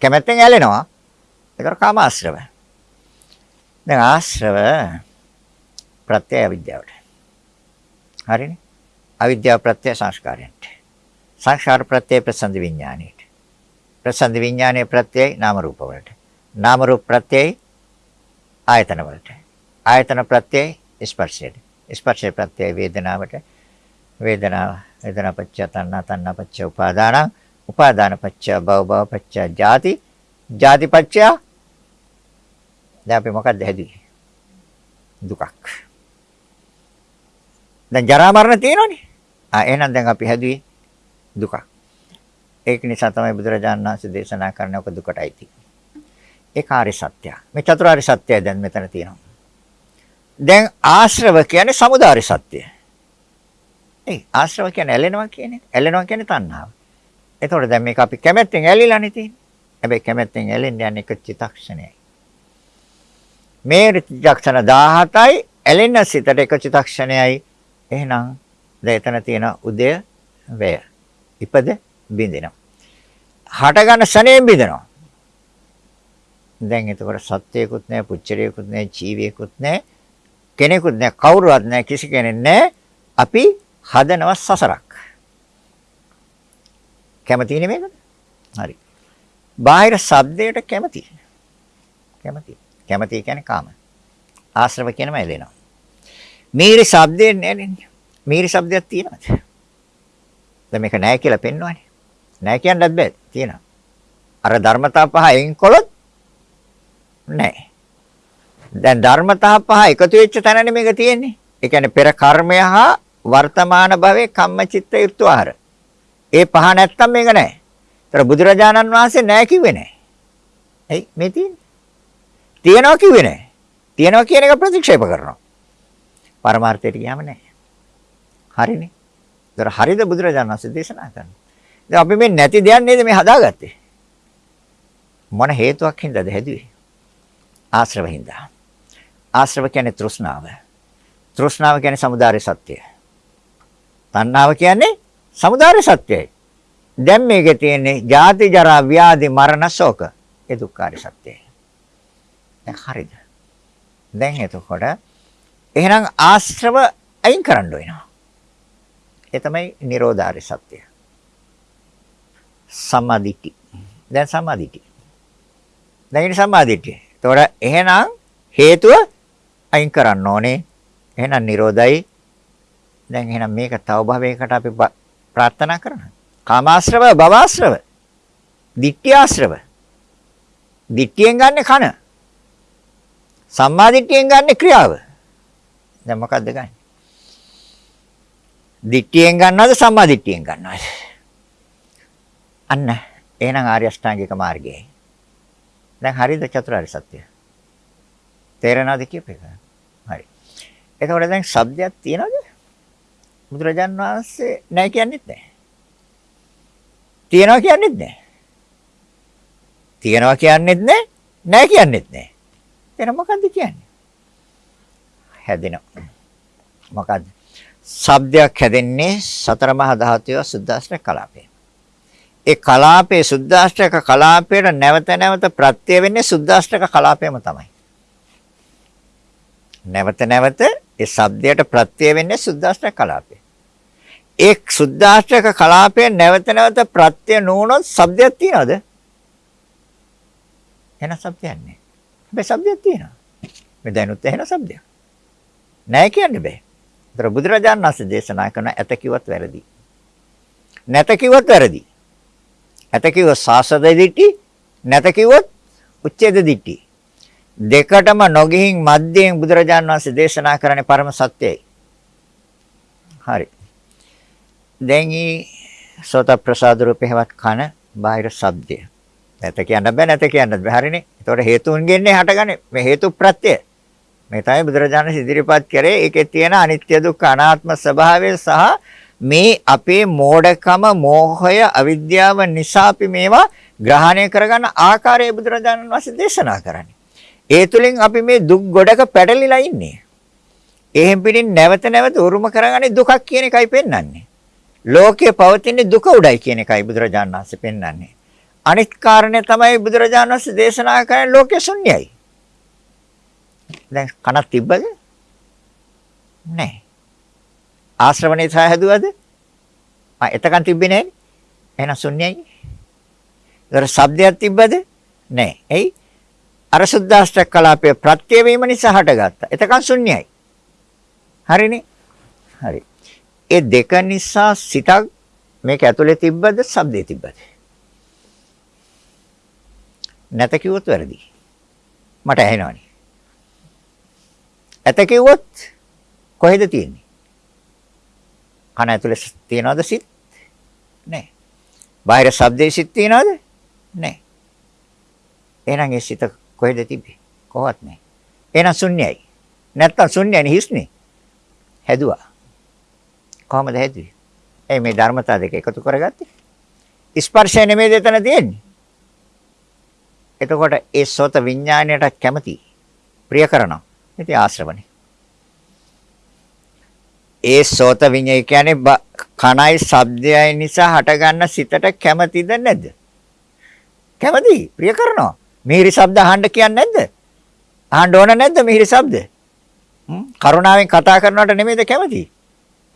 කැමැත්තෙන් ඇලෙනවා. ඒතොර කාම ආශ්‍රව. දැන් ආශ්‍රව ප්‍රත්‍ය අවිද්‍යාවට. හරිනේ? අවිද්‍යාව ප්‍රත්‍ය සංස්කාරයන්ට. සංස්කාර ප්‍රත්‍ය ප්‍රසන්ද විඥාණයට. ප්‍රසන්ද විඥානයේ ප්‍රත්‍යයි නාම රූප වලට. නාම රූප ප්‍රත්‍යයි ආයතන වලට. ආයතන ප්‍රත්‍යයි ස්පර්ශයට. ස්පර්ශ ප්‍රත්‍යයි වේදනාවට. වේදනාව. වේදනා පච්ච තණ්හා තණ්හා පච්ච උපාදාන. උපාදාන පච්ච භව භව පච්ච ජාති. ජාති පච්ච දැන් අපි මොකක්ද හැදුවේ දුකක්. දැන් ජරා මරණ තියෙනවනේ. ආ එහෙනම් දැන් අපි හැදුවේ දුකක්. ඒක නිසා තමයි බුදුරජාණන් වහන්සේ දේශනා කරන්නේ ඔක දුකටයි තියෙන්නේ. ඒ කාර්ය සත්‍යය. මේ චතුරාර්ය සත්‍යය දැන් මෙතන තියෙනවා. දැන් ආශ්‍රව කියන්නේ samudāri සත්‍යය. ඒ ආශ්‍රව කියන්නේ ඇලෙනවා කියන්නේ. ඇලෙනවා කියන්නේ තණ්හාව. එතකොට දැන් මේක අපි කැමැත්තෙන් ඇලිලානේ තියෙන්නේ. හැබැයි කැමැත්තෙන් ඇලෙන්න යන්නේ එක චිතක්ෂණයයි. මේ චිතක්ෂණ 17යි ඇලෙන සිතට එක චිතක්ෂණයයි. එහෙනම් දැන් එතන තියෙන උදය වය. ඉපද බින්දිනවා. හට ගන්න ශනේ බින්දනවා. දැන් එතකොට සත්‍යයකුත් නැහැ, පුච්චරියකුත් නැහැ, ජීවියෙකුත් නැහැ, කෙනෙකුත් නැහැ, කවුරුවත් නැහැ, කිසි කෙනෙක් නැහැ. අපි හදනවා සසරක්. කැමති නෙමෙයිද? හරි. බාහිර ශබ්දයට කැමති. කැමති. කැමති කියන්නේ කාම. ආශ්‍රව කියනම එලෙනවා. මීරි ශබ්දයෙන් නෑනේ. මීරි ශබ්දයක් තියෙනවද? දැන් මේක නෑ කියලා පෙන්වන්නේ. නෑ කියන්නත් බෑ. තියෙනවා. අර ධර්මතා පහ එයින් කොලොත් නෑ. දැන් ධර්මතා පහ එකතු වෙච්ච තැනනේ මේක තියෙන්නේ. ඒ කියන්නේ පෙර කර්මය හා වර්තමාන භවයේ කම්මචිත්ත ඍතුආහාර. ඒ පහ නැත්තම් මේක නැහැ. ඒතර බුදුරජාණන් වහන්සේ නැහැ කිව්වේ නැහැ. එයි මේ තියෙන්නේ. තියනවා කිව්වේ නැහැ. තියනවා කියන එක ප්‍රතික්ෂේප කරනවා. පරමාර්ථයට ගියාම නැහැ. හරිනේ. ඒතර හරිද බුදුරජාණන් වහන්සේ දේශනා කරන්නේ. දැන් අපි මේ නැති දෙයක් නේද මේ හදාගත්තේ. මොන හේතුවක් හින්දාද හැදුවේ? ආශ්‍රව හින්දා. ආශ්‍රව කියන්නේ තෘෂ්ණාව. තෘෂ්ණාව කියන්නේ samudāre සත්‍යය. තණ්හාව කියන්නේ samudāra සත්‍යයි. දැන් මේකේ තියෙන්නේ ජාති ජරා ව්‍යාධි මරණ ශෝක. ඒ දුක්ඛාර සත්‍යයි. දැන් හරිද? දැන් එතකොට එහෙනම් ආශ්‍රව අයින් කරන්න වෙනවා. ඒ තමයි නිරෝධාර සත්‍යය. සමාධිටි. දැන් සමාධිටි. දැන් ඉතින් සමාධිටි. එතකොට එහෙනම් හේතුව අයින් කරන්න ඕනේ. එහෙනම් නිරෝධයි දැන් එහෙනම් මේක තව භවයකට අපි ප්‍රාර්ථනා කරනවා. කාමාශ්‍රව, භවආශ්‍රව, ditthියාශ්‍රව. දිට්ඨියෙන් ගන්න කන. සම්මා දිට්ඨියෙන් ගන්න ක්‍රියාව. දැන් මොකද්ද ගන්නේ? දිට්ඨියෙන් ගන්නවද සම්මා දිට්ඨියෙන් ගන්නවද? අන්න එහෙනම් ආර්ය අෂ්ටාංගික මාර්ගයයි. දැන් හරිද චතුරාර්ය සත්‍ය? තේරෙනවද කියපේක? හරි. එතකොට දැන් શબ્දයක් තියනවද? බුදුරජාන් වහන්සේ නැහැ කියන්නේත් නැහැ. තියනවා කියන්නේත් නැහැ. තියනවා කියන්නේත් නැහැ. නැහැ කියන්නේත් නැහැ. එතන මොකද්ද කියන්නේ? හැදෙනවා. මොකද්ද? ශබ්දයක් හැදෙන්නේ සතර මහා ධාතුවේ සුද්දාස්ත්‍ර කලාපේ. ඒ කලාපේ සුද්දාෂ්ටක කලාපයට නැවත නැවත ප්‍රත්‍ය වෙන්නේ සුද්දාෂ්ටක කලාපයම තමයි. නැවත නැවත ඒ ශබ්දයට ප්‍රත්‍ය වෙන්නේ සුද්දාෂ්ටක කලාපය. ඒ සුද්දාෂ්ටක කලාපය නැවත නැවත ප්‍රත්‍ය නොවුනොත් ශබ්දයක් තියනවද? එන ශබ්දයක් නැහැ. හැබැයි ශබ්දයක් තියෙනවා. මේ දැනුත් එහෙන ශබ්දයක්. නැහැ කියන්න බෑ. ඒතර බුදුරජාණන් වහන්සේ දේශනා කරන ඇත කිව්වත් වැරදි. නැත කිව්වත් වැරදි. ඇත කිව්වොත් සාසද දිට්ටි නැත කිව්වොත් උච්ඡේද දිට්ටි දෙකටම නොගිහින් මැද්දෙන් බුදුරජාන් වහන්සේ දේශනා කරන්නේ පරම සත්‍යයි හරි දැන් ඊ සෝත ප්‍රසාද රූපේවත් කන බාහිර ශබ්දය නැත කියන්න බෑ නැත කියන්න බෑ හරිනේ ඒතකොට හේතුන්ගෙන්නේ හටගන්නේ මේ හේතු ප්‍රත්‍යය මේ තමයි බුදුරජාණන් ඉදිරිපත් කරේ ඒකේ තියෙන අනිත්‍ය දුක්ඛ අනාත්ම ස්වභාවය සහ මේ අපේ මෝඩකම මෝහය අවිද්‍යාව නිසා අපි මේවා ග්‍රහණය කරගන්න ආකාරය බුදුරජාණන් වහන්සේ දේශනා කරන්නේ. ඒ තුලින් අපි මේ දුක් ගොඩක පැටලිලා ඉන්නේ. එහෙන් පිටින් නැවත නැවත උරුම කරගන්නේ දුකක් කියන එකයි පෙන්වන්නේ. ලෝකයේ පවතින දුක උඩයි කියන එකයි බුදුරජාණන් වහන්සේ පෙන්වන්නේ. අනිත් කාරණේ තමයි බුදුරජාණන් වහන්සේ දේශනා කරන්නේ ලෝකේ ශුන්‍යයි. දැන් කනක් තිබ්බද? නැහැ. ආශ්‍රවණේ සහ හැදුවද? ආ එතකන් තිබ්බේ නැහැ. එහෙනම් ශුන්‍යයි. ඒතර શબ્දයක් තිබ්බද? නැහැ. එයි අර සුද්දාෂ්ටක කලාපයේ ප්‍රත්‍ය වීම නිසා හටගත්තා. එතකන් ශුන්‍යයි. හරිනේ? හරි. ඒ දෙක නිසා සිතක් මේක ඇතුලේ තිබ්බද? શબ્දේ තිබ්බද? නැත කිව්වොත් වැරදි. මට ඇහෙනවනේ. ඇත කිව්වොත් කොහෙද තියෙන්නේ? කන ඇතුලේ තියනවද සිත්? නැහැ. බාහිර ශබ්දේ සිත් තියනවද? නැහැ. එහෙනම් ඒ සිත කොහෙද තිබ්බේ? කොහොවත් නැහැ. එහෙනම් ශුන්‍යයි. නැත්තම් ශුන්‍යයි හිස්නේ. හැදුවා. කොහමද හැදුවේ? ඒ මේ ධර්මතා දෙක එකතු කරගත්තේ. ස්පර්ශය නෙමෙයි දෙතන තියෙන්නේ. එතකොට ඒ සෝත විඥාණයට කැමති ප්‍රිය කරනවා. ඉතින් ආශ්‍රවණේ. ඒ සෝත විඤ්ඤාය කියන්නේ කණයි ශබ්දයයි නිසා හටගන්න සිතට කැමතිද නැද්ද? කැමති. ප්‍රිය කරනවා. මිහිරි ශබ්ද අහන්න කියන්නේ නැද්ද? අහන්න ඕන නැද්ද මිහිරි ශබ්ද? කරුණාවෙන් කතා කරනවට නෙමෙයිද කැමති?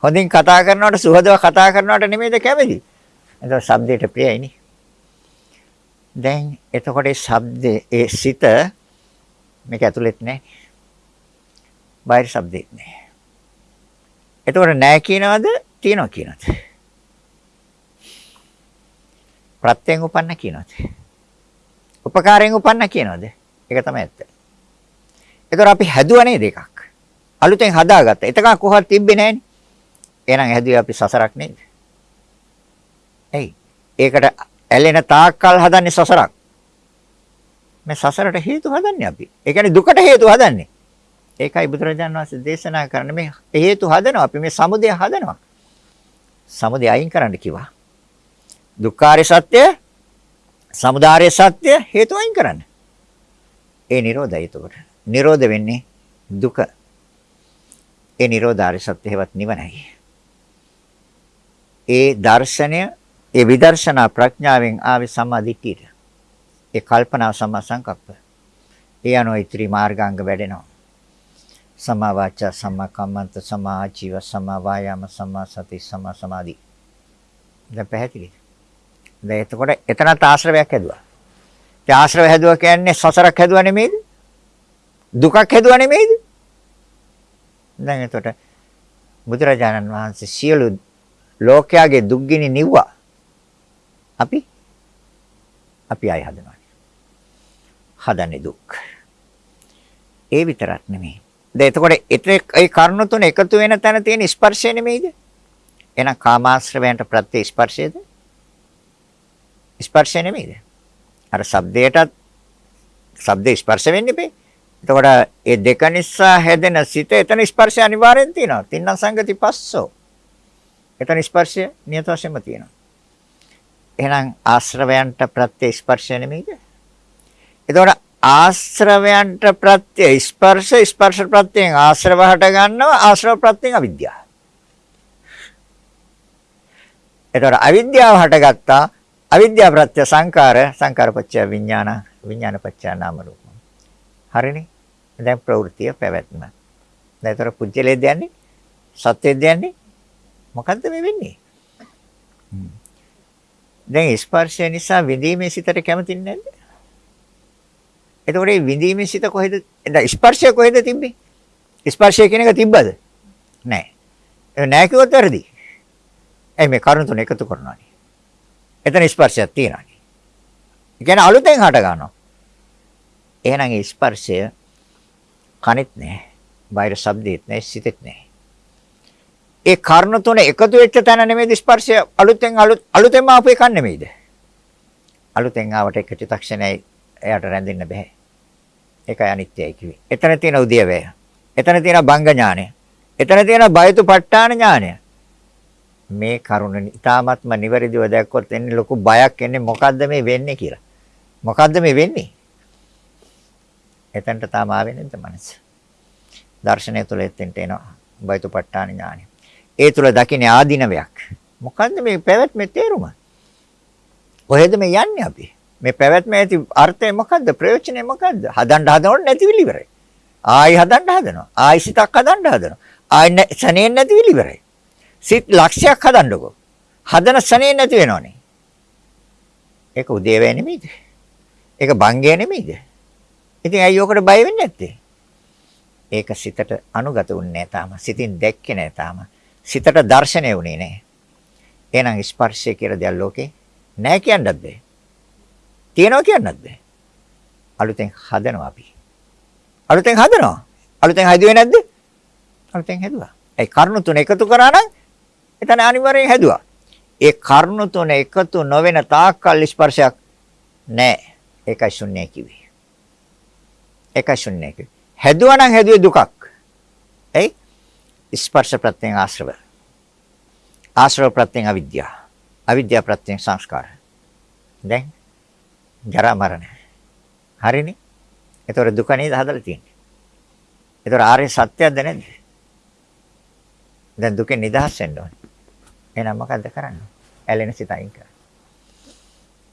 හොඳින් කතා කරනවට සුහදව කතා කරනවට නෙමෙයිද කැමති? එතකොට ශබ්දයට ප්‍රියයිනේ. දැන් එතකොට ඒ ශබ්දේ ඒ සිත මේක ඇතුළෙත් නැහැ. බාහිර ශබ්දෙත් නැහැ. එතකොට නැහැ කියනවද තියනවා කියනවද? ප්‍රත්‍යයෙන් උපන්න කියනවද? උපකාරයෙන් උපන්න කියනවද? ඒක තමයි ඇත්ත. එතකොට අපි හැදුවා නේද එකක්? අලුතෙන් හදාගත්තා. එතකන් කොහොමද තිබ්බේ නැහනේ. එහෙනම් හැදුවේ අපි සසරක් නේද? එයි. ඒකට ඇලෙන තාක්කල් හදන්නේ සසරක්. මේ සසරට හේතු හදන්නේ අපි. ඒ කියන්නේ දුකට හේතු හදන්නේ. ඒකයි බුදුරජාණන් වහන්සේ දේශනා කරන්නේ මේ හේතු හදනවා අපි මේ සමුදය හදනවා. සමුදය අයින් කරන්න කිව්වා. දුක්ඛාරය සත්‍ය, සමුදාය සත්‍ය හේතු අයින් කරන්න. ඒ නිරෝධය එතකොට. නිරෝධ වෙන්නේ දුක. ඒ නිරෝධාරය සත්‍ය හේවත් නිවනයි. ඒ දර්ශනය, ඒ විදර්ශනා ප්‍රඥාවෙන් ආවේ සම්මාදිට්ඨියට. ඒ කල්පනා සම්මා සංකප්ප. ඒ අනුව ඉතිරි මාර්ගාංග වැඩෙනවා. සමා වාචා සමා කම්මන්ත සමා ආජීව සමා වායාම සමා සති සමා සමාධි දැන් පැහැදිලිද දැන් එතකොට එතනත් ආශ්‍රවයක් හැදුවා ඒ ආශ්‍රව හැදුවා කියන්නේ සසරක් හැදුවා නෙමෙයිද දුකක් හැදුවා නෙමෙයිද දැන් එතකොට බුදුරජාණන් වහන්සේ සියලු ලෝකයාගේ දුක්ගිනි නිව්වා අපි අපි ආය හදනවා හදන්නේ දුක්. ඒ විතරක් නෙමෙයි. දැන් එතකොට ඒ කර්ණ තුන එකතු වෙන තැන තියෙන ස්පර්ශය නෙමෙයිද? එහෙනම් කාමාශ්‍රවයන්ට ප්‍රත්‍ය ස්පර්ශයද? ස්පර්ශය නෙමෙයිද? අර ශබ්දයටත් ශබ්ද ස්පර්ශ වෙන්නේ බෑ. එතකොට ඒ දෙක නිසා හැදෙන සිත එතන ස්පර්ශය අනිවාර්යෙන් තියෙනවා. තින්න සංගති පස්සෝ. එතන ස්පර්ශය නියත වශයෙන්ම තියෙනවා. එහෙනම් ආශ්‍රවයන්ට ප්‍රත්‍ය ස්පර්ශය නෙමෙයිද? එතකොට ආශ්‍රවයන්ට ප්‍රත්‍ය ස්පර්ශ ස්පර්ශ ප්‍රත්‍යයෙන් ආශ්‍රව හට ගන්නවා ආශ්‍රව ප්‍රත්‍යයෙන් අවිද්‍යාව. එතකොට අවිද්‍යාව හටගත්තා අවිද්‍යාව ප්‍රත්‍ය සංකාර සංකාර පත්‍ය විඥාන විඥාන පත්‍ය නාම රූප. හරිනේ? දැන් ප්‍රවෘත්තිය පැවැත්ම. දැන් ඒතර පුජ්‍යලේ දෙන්නේ සත්‍යය දෙන්නේ මොකද්ද මේ වෙන්නේ? දැන් ස්පර්ශය නිසා විඳීමේ සිතට කැමති නැද්ද? එතකොට මේ විඳීමේ සිත කොහෙද? දැන් ස්පර්ශය කොහෙද තිබ්බේ? ස්පර්ශය කියන එක තිබ්බද? නැහැ. ඒ නැහැ කිව්වොත් වැරදි. එයි මේ කරුණු තුන එකතු කරනවානේ. එතන ස්පර්ශයක් තියෙනවානේ. ඒ කියන්නේ අලුතෙන් හට ගන්නවා. එහෙනම් ඒ ස්පර්ශය කනෙත් නැහැ. බාහිර ශබ්දෙත් නැහැ, සිතෙත් නැහැ. ඒ කර්ණ තුන එකතු වෙච්ච තැන නෙමෙයිද ස්පර්ශය අලුතෙන් අලුත් අලුතෙන්ම ආපු එකක් නෙමෙයිද? අලුතෙන් ආවට එක චිත්තක්ෂණයයි එයාට රැඳෙන්න බෑ. ඒකයි අනිත්‍යයි කිව්වේ. එතන තියෙන උද්‍යවය. එතන තියෙන බංග ඥානය. එතන තියෙන බයතුපට්ඨාන ඥානය. මේ කරුණ ඊ타ත්ම නිවැරදිව දැක්කොත් එන්නේ ලොකු බයක් එන්නේ මොකද්ද මේ වෙන්නේ කියලා. මොකද්ද මේ වෙන්නේ? එතනට තාම ආවේ නැද්ද මනස? දර්ශනය තුළ එතෙන්ට එනවා. බයතුපට්ඨාන ඥානය. ඒ තුළ දකින්නේ ආධිනවයක්. මොකද්ද මේ පැවැත්මේ තේරුම? කොහෙද මේ යන්නේ අපි? මේ පැවැත්මේ ඇති අර්ථය මොකද්ද? ප්‍රයෝජනය මොකද්ද? හදන්න හදනකොට නැතිවිලි ඉවරයි. ආයි හදන්න හදනවා. ආයි සිතක් හදන්න හදනවා. ආයි සනේ නැතිවිලි ඉවරයි. සිත් ලක්ෂයක් හදන්නකෝ. හදන සනේ නැති වෙනවනේ. ඒක උදේවැය නෙමෙයිද? ඒක බංගය නෙමෙයිද? ඉතින් ඇයි ඔකට බය වෙන්නේ නැත්තේ? ඒක සිතට අනුගත වුන්නේ නැහැ තාම. සිතින් දැක්කේ නැහැ තාම. සිතට දැర్శණය වුණේ නැහැ. එහෙනම් ස්පර්ශය කියලා දෙයක් ලෝකේ නැහැ කියන්නත් බෑ. තියෙනවා කියන්නත් බෑ. අලුතෙන් හදනවා අපි. අලුතෙන් හදනවා. අලුතෙන් හැදුවේ නැද්ද? අලුතෙන් හැදුවා. ඒ කරුණු තුන එකතු කරා නම් එතන අනිවාර්යෙන් හැදුවා. ඒ කරුණු තුන එකතු නොවන තාක්කල් ස්පර්ශයක් නැහැ. ඒකයි ශුන්‍යයි කිව්වේ. ඒකයි ශුන්‍යයි කිව්වේ. හැදුවා නම් හැදුවේ දුකක්. එයි ස්පර්ශ ප්‍රත්‍යයෙන් ආශ්‍රව. ආශ්‍රව ප්‍රත්‍යයෙන් අවිද්‍යාව. අවිද්‍යාව ප්‍රත්‍යයෙන් සංස්කාර. දැන් ජරා මරණ. හරිනේ? ඒතොර දුක නේද හදලා තියෙන්නේ. ඒතොර ආර්ය සත්‍යයක්ද නැද්ද? දැන් දුකෙන් නිදහස් වෙන්න ඕනේ. එහෙනම් මොකද්ද කරන්නේ? ඇලෙන සිත අයින් කරන්න.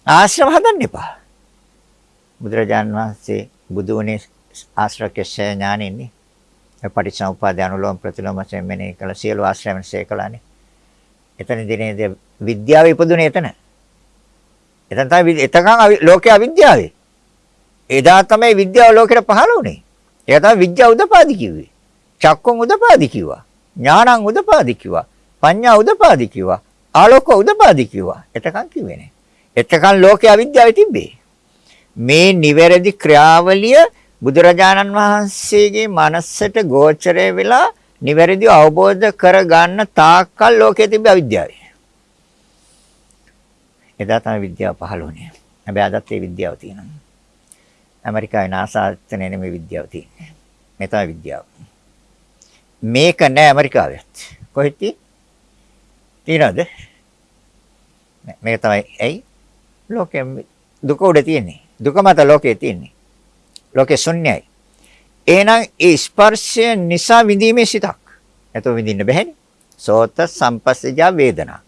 ආශ්‍රව හදන්න එපා. බුදුරජාන් වහන්සේ බුදු වුණේ ආශ්‍රකේශ ඥානෙන්නේ. පටිච්චසමුප්පාද අනුලෝම ප්‍රතිලෝම වශයෙන් මෙනෙහි කළ සියලු ආශ්‍රයන් ශේකලානේ. එතනදී නේද විද්‍යාව ඉපදුනේ එතන. එතන තමයි එතකන් ලෝකයේ අවිද්‍යාවේ. එදා තමයි විද්‍යාව ලෝකෙට පහළ වුණේ. ඒක තමයි විද්‍යාව උදපාදි කිව්වේ. චක්කුන් උදපාදි කිව්වා. ඥානං උදපාදි කිව්වා. පඤ්ඤා උදපාදි කිව්වා. ආලෝක උදපාදි කිව්වා. එතකන් කිව්වේ නෑ. එතකන් ලෝකයේ අවිද්‍යාවේ තිබ්බේ. මේ නිවැරදි ක්‍රියාවලිය බුදුරජාණන් වහන්සේගේ මනසට ගෝචරය වෙලා නිවැරදිව අවබෝධ කරගන්න තාක්කල් ලෝකයේ තිබෙ අවිද්‍යාවයි. එදා තමයි විද්‍යාව පහළ වුණේ. හැබැයි අදත් ඒ විද්‍යාව තියෙනවා. ඇමරිකාවේ NASA එතන නෙමෙයි විද්‍යාව තියෙන්නේ. මේ තමයි විද්‍යාව. මේක නෑ ඇමරිකාවෙත්. කොහෙද තියෙනවද? මේක තමයි ඇයි? ලෝකෙ දුක උඩ තියෙන්නේ. දුක මත ලෝකේ තියෙන්නේ. ලෝකේ ශුන්‍යයි. එහෙනම් ඒ ස්පර්ශය නිසා විඳීමේ සිතක්. එතකොට විඳින්න බැහැනේ. සෝත සම්පස්සජා වේදනා.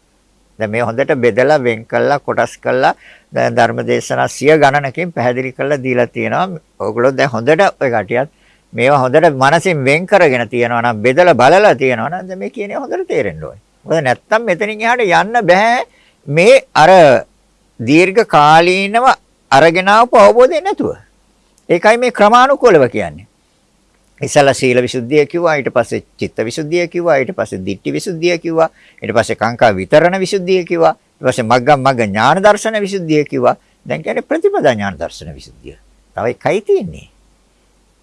දැන් මේ හොඳට බෙදලා වෙන් කළා කොටස් කළා දැන් ධර්මදේශනා සිය ගණනකින් පැහැදිලි කරලා දීලා තියෙනවා. ඕගොල්ලෝ දැන් හොඳට ඔය කටියත් මේවා හොඳට මනසින් වෙන් කරගෙන තියෙනවා නම් බෙදලා බලලා තියෙනවා නම් දැන් මේ කියන්නේ හොඳට තේරෙන්න ඕනේ. මොකද නැත්තම් මෙතනින් එහාට යන්න බෑ මේ අර දීර්ඝ කාලීනව අරගෙන ආපු අවබෝධය නැතුව. ඒකයි මේ ක්‍රමානුකූලව කියන්නේ. ඉසල සීල විසුද්ධිය කිව්වා ඊට පස්සේ චිත්ත විසුද්ධිය කිව්වා ඊට පස්සේ ditthi විසුද්ධිය කිව්වා ඊට පස්සේ කාංකා විතරණ විසුද්ධිය කිව්වා ඊට පස්සේ මග්ගම් මග්ග ඥාන දර්ශන විසුද්ධිය කිව්වා දැන් කියන්නේ ප්‍රතිපදා ඥාන දර්ශන විසුද්ධිය තව එකයි තියෙන්නේ.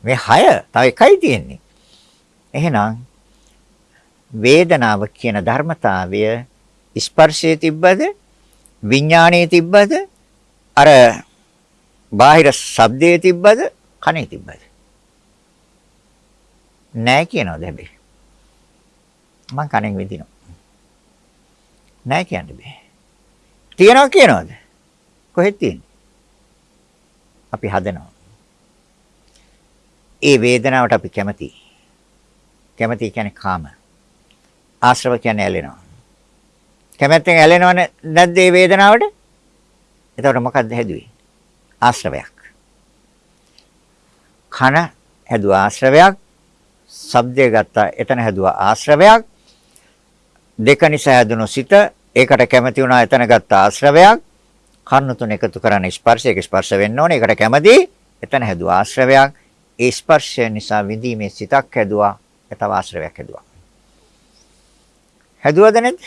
මේ හය තව එකයි තියෙන්නේ. එහෙනම් වේදනාව කියන ධර්මතාවය ස්පර්ශයේ තිබ්බද විඥානයේ තිබ්බද අර බාහිර ශබ්දයේ තිබ්බද කනේ තිබ්බද? නෑ කියනවාද හැබැයි මං කනෙන් විඳිනවා. නෑ කියන්න බෑ. තියනවා කියනවාද? කොහෙද තියෙන්නේ? අපි හදනවා. ඒ වේදනාවට අපි කැමතියි කැමති කියන්නේ කාම. ආශ්‍රව කියන්නේ ඇලෙනවා. කැමැත්තෙන් ඇලෙනවනේ නැද්ද මේ වේදනාවට? එතකොට මොකද්ද හැදුවේ? ආශ්‍රවයක්. කන හැදුවා ආශ්‍රවයක්. ශබ්දය ගත්තා එතන හැදුවා ආශ්‍රවයක්. දෙක නිසා හැදුණු සිත ඒකට කැමති වුණා එතන ගත්ත ආශ්‍රවයක්. කර්ණ තුන එකතු කරන ස්පර්ශයක ස්පර්ශ වෙන්න ඕනේ. ඒකට කැමති එතන හැදුවා ආශ්‍රවයක්. ඒ ස්පර්ශය නිසා විඳීමේ සිතක් හැදුවා. ඒ තව ආශ්‍රවයක් හැදුවා. හැදුවද නැද්ද?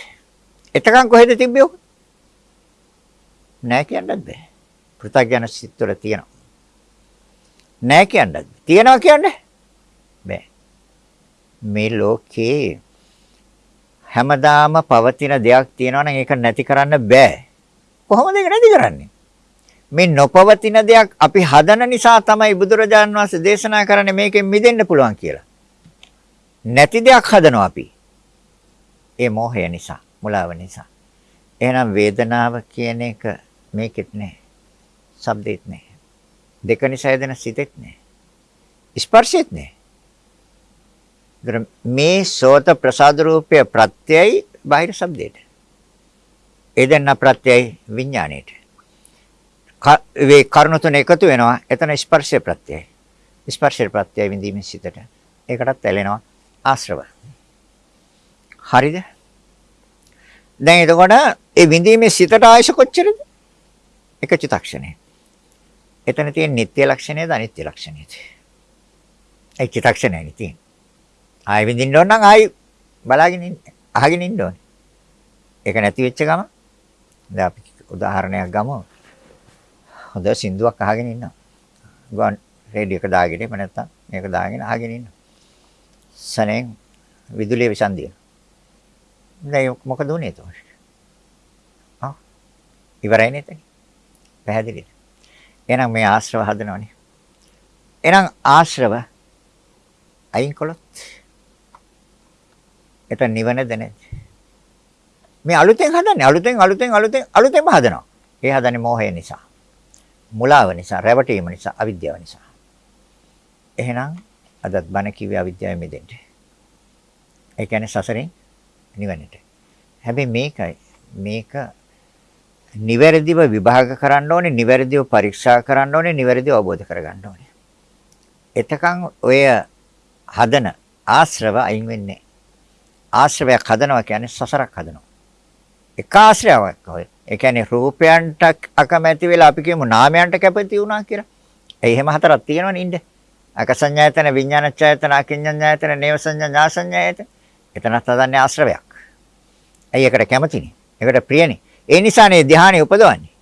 එතකන් කොහෙද තිබ්බේ ඔක? නෑ කියන්නත් බෑ. පෘථග්ජන සිත්වල තියෙනවා. නෑ කියන්නත්. තියනවා කියන්නේ? බෑ. මේ ලෝකේ හැමදාම පවතින දෙයක් තියෙනවා නම් ඒක නැති කරන්න බෑ. කොහොමද ඒක නැති කරන්නේ? මේ නොපවතින දෙයක් අපි හදන නිසා තමයි බුදුරජාන් වහන්සේ දේශනා කරන්නේ මේකෙන් මිදෙන්න පුළුවන් කියලා. නැති දෙයක් හදනවා අපි. ඒ මෝහය නිසා. මුලාව නිසා. එහෙනම් වේදනාව කියන එක මේකෙත් නෑ. ශබ්දෙත් නෑ. දෙක නිසා එදෙන සිතෙත් නෑ. ස්පර්ශෙත් නෑ. මේ සෝත ප්‍රසාද රූපය ප්‍රත්‍යයයි බාහිර ශබ්දයට. ඒ දෙන්න ප්‍රත්‍යයයි විඥාණයට. වේ කරුණු තුන එකතු වෙනවා. එතන ස්පර්ශය ප්‍රත්‍යයයි. ස්පර්ශය ප්‍රත්‍යයයි විඳීමේ සිතට. ඒකටත් ඇලෙනවා ආශ්‍රව. හරිද? දැන් එතකොට ඒ විඳීමේ සිතට ආයශ කොච්චරද? එක චිතක්ෂණය. එතන තියෙන නিত্য ලක්ෂණයද අනිත්‍ය ලක්ෂණයද? ඒ චිතක්ෂණයනේ තියෙන්නේ. ආයෙ විඳින්න ඕන නම් ආයෙ බලාගෙන ඉන්න අහගෙන ඉන්න ඕනේ. ඒක නැති වෙච්ච ගම දැන් අපි උදාහරණයක් ගමු. හොඳ සින්දුවක් අහගෙන ඉන්නවා. ගුවන් රේඩියෝ එක දාගෙන එහෙම නැත්නම් මේක දාගෙන අහගෙන ඉන්නවා. සනෙන් විදුලිය විසන්දිය. දැන් මොකද උනේ එතකොට? ආ ඉවරයි නේද? පැහැදිලිද? එහෙනම් මේ ආශ්‍රව හදනවනේ. එහෙනම් ආශ්‍රව අයින් කළොත් එතන නිවනද නැද්ද? මේ අලුතෙන් හදන්නේ අලුතෙන් අලුතෙන් අලුතෙන් අලුතෙන්ම හදනවා. ඒ හදන්නේ මෝහය නිසා. මුලාව නිසා, රැවටීම නිසා, අවිද්‍යාව නිසා. එහෙනම් අදත් බණ කිව්වේ අවිද්‍යාවෙන් මිදෙන්න. ඒ කියන්නේ සසරෙන් නිවනට. හැබැයි මේකයි මේක නිවැරදිව විභාග කරන්න ඕනේ, නිවැරදිව පරීක්ෂා කරන්න ඕනේ, නිවැරදිව අවබෝධ කරගන්න ඕනේ. එතකන් ඔය හදන ආශ්‍රව අයින් වෙන්නේ ආශ්‍රවයක් හදනවා කියන්නේ සසරක් හදනවා. එක ආශ්‍රයාවක් ඔය. ඒ කියන්නේ රූපයන්ට අකමැති වෙලා අපි කියමු නාමයන්ට කැපති වුණා කියලා. ඒ එහෙම හතරක් තියෙනවනේ ඉන්නේ. අකසඤ්ඤායතන විඥානච්ඡායතන අකිඤ්ඤඤ්ඤායතන නේව සංඥා ඥාසඤ්ඤායතන. එතනත් හදන්නේ ආශ්‍රවයක්. ඇයි ඒකට කැමතිනේ? ඒකට ප්‍රියනේ. ඒ නිසානේ ධානය උපදවන්නේ.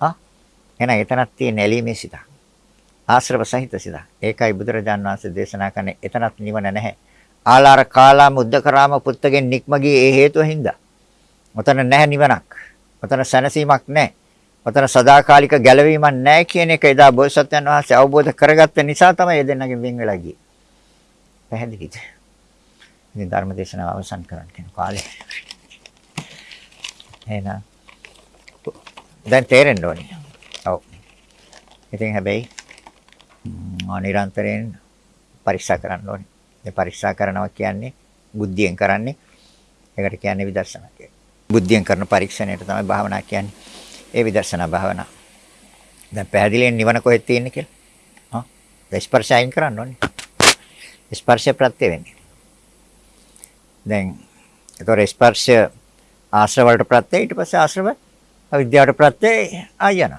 ආ එහෙනම් එතනක් තියෙන ඇලීමේ සිත. ආශ්‍රව සහිත සිත. ඒකයි බුදුරජාන් වහන්සේ දේශනා කරන්නේ එතනක් නිවන නැහැ. ආලාර කාලා මුද්දකරාම පුත්තගෙන් නික්ම ගියේ ඒ හේතුව හින්දා. ඔතන නැහැ නිවනක්. ඔතන සැනසීමක් නැහැ. ඔතන සදාකාලික ගැලවීමක් නැහැ කියන එක එදා බෝසත්යන් වහන්සේ අවබෝධ කරගත්ත නිසා තමයි ඒ දෙන්නගෙන් වෙන් වෙලා ගියේ. පැහැදිලිද? ඉතින් ධර්ම දේශනාව අවසන් කරන්න කියන කාලේ. එහෙනම් දැන් තේරෙන්න ඕනේ. ඔව්. ඉතින් හැබැයි නිරන්තරයෙන් පරීක්ෂා කරන්න ඕනේ. මේ පරීක්ෂා කරනවා කියන්නේ බුද්ධියෙන් කරන්නේ. ඒකට කියන්නේ විදර්ශනා කියලා. බුද්ධියෙන් කරන පරීක්ෂණයට තමයි භාවනා කියන්නේ. ඒ විදර්ශනා භාවනා. දැන් පැහැදිලියෙන් නිවන කොහෙද තියෙන්නේ කියලා. හා? ස්පර්ශයෙන් කරන්න ඕනේ. ස්පර්ශ ප්‍රත්‍ය වෙන්නේ. දැන් ඒතොර ස්පර්ශ ආශ්‍රව වලට ප්‍රත්‍යය ඊට පස්සේ ආශ්‍රව අවිද්‍යාවට ප්‍රත්‍යය ආයන.